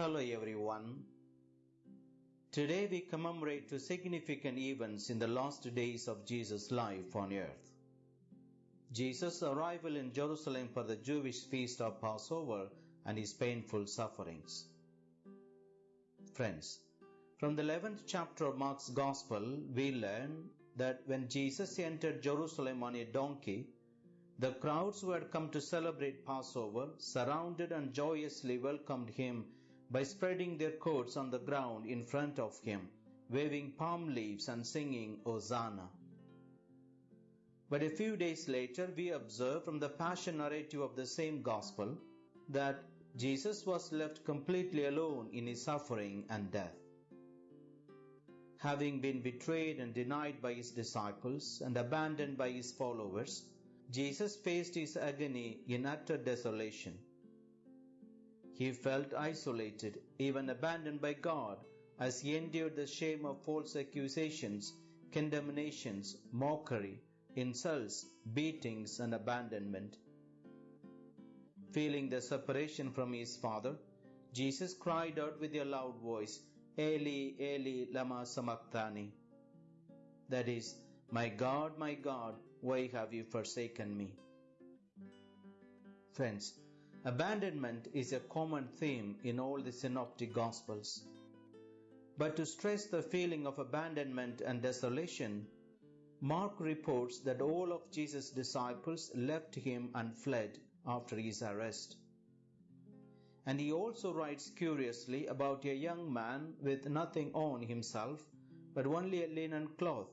Hello everyone. Today we commemorate two significant events in the last days of Jesus' life on earth. Jesus' arrival in Jerusalem for the Jewish feast of Passover and his painful sufferings. Friends, from the 11th chapter of Mark's Gospel, we learn that when Jesus entered Jerusalem on a donkey, the crowds who had come to celebrate Passover surrounded and joyously welcomed him by spreading their coats on the ground in front of him, waving palm leaves and singing Hosanna. But a few days later, we observe from the passion narrative of the same gospel that Jesus was left completely alone in his suffering and death. Having been betrayed and denied by his disciples and abandoned by his followers, Jesus faced his agony in utter desolation. He felt isolated, even abandoned by God, as he endured the shame of false accusations, condemnations, mockery, insults, beatings, and abandonment. Feeling the separation from his Father, Jesus cried out with a loud voice, Eli, Eli, lama sabachthani. That is, My God, my God, why have you forsaken me? Friends, abandonment is a common theme in all the synoptic gospels. But to stress the feeling of abandonment and desolation, Mark reports that all of Jesus' disciples left him and fled after his arrest. And he also writes curiously about a young man with nothing on himself, but only a linen cloth.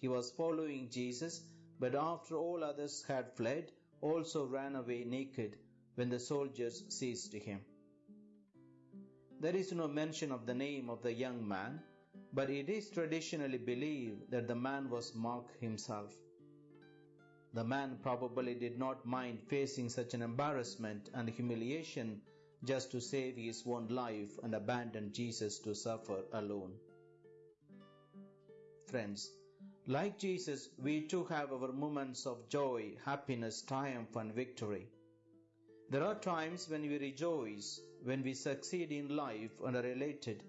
He was following Jesus but after all others had fled, also ran away naked when the soldiers seized him. There is no mention of the name of the young man, but it is traditionally believed that the man was Mark himself. The man probably did not mind facing such an embarrassment and humiliation just to save his own life and abandon Jesus to suffer alone. Friends, like Jesus, we too have our moments of joy, happiness, triumph, and victory. There are times when we rejoice, when we succeed in life and are elated.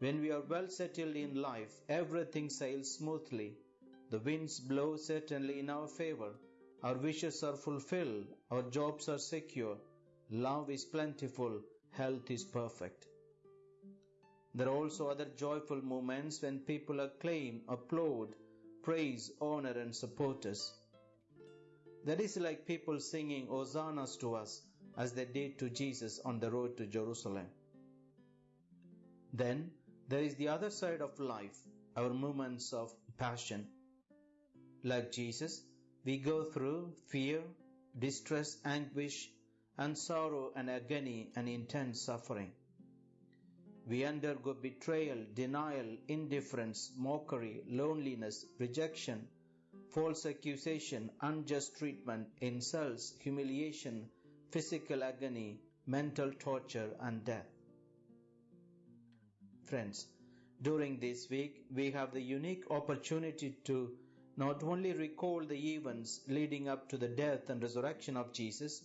When we are well settled in life, everything sails smoothly. The winds blow certainly in our favor. Our wishes are fulfilled. Our jobs are secure. Love is plentiful. Health is perfect. There are also other joyful moments when people acclaim, applaud, praise, honor, and support us. That is like people singing hosannas to us as they did to Jesus on the road to Jerusalem. Then there is the other side of life, our moments of passion. Like Jesus, we go through fear, distress, anguish, and sorrow and agony and intense suffering. We undergo betrayal, denial, indifference, mockery, loneliness, rejection, false accusation, unjust treatment, insults, humiliation, physical agony, mental torture, and death. Friends, during this week, we have the unique opportunity to not only recall the events leading up to the death and resurrection of Jesus,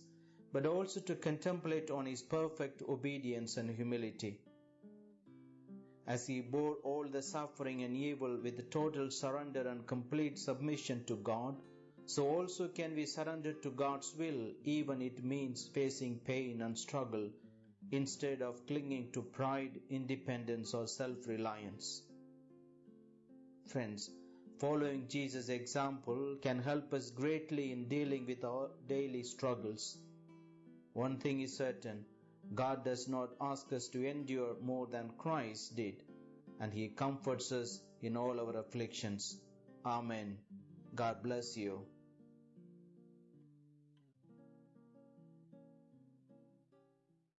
but also to contemplate on his perfect obedience and humility as he bore all the suffering and evil with total surrender and complete submission to God, so also can we surrender to God's will, even it means facing pain and struggle, instead of clinging to pride, independence, or self reliance. Friends, following Jesus' example can help us greatly in dealing with our daily struggles. One thing is certain God does not ask us to endure more than Christ did, and He comforts us in all our afflictions. Amen. God bless you.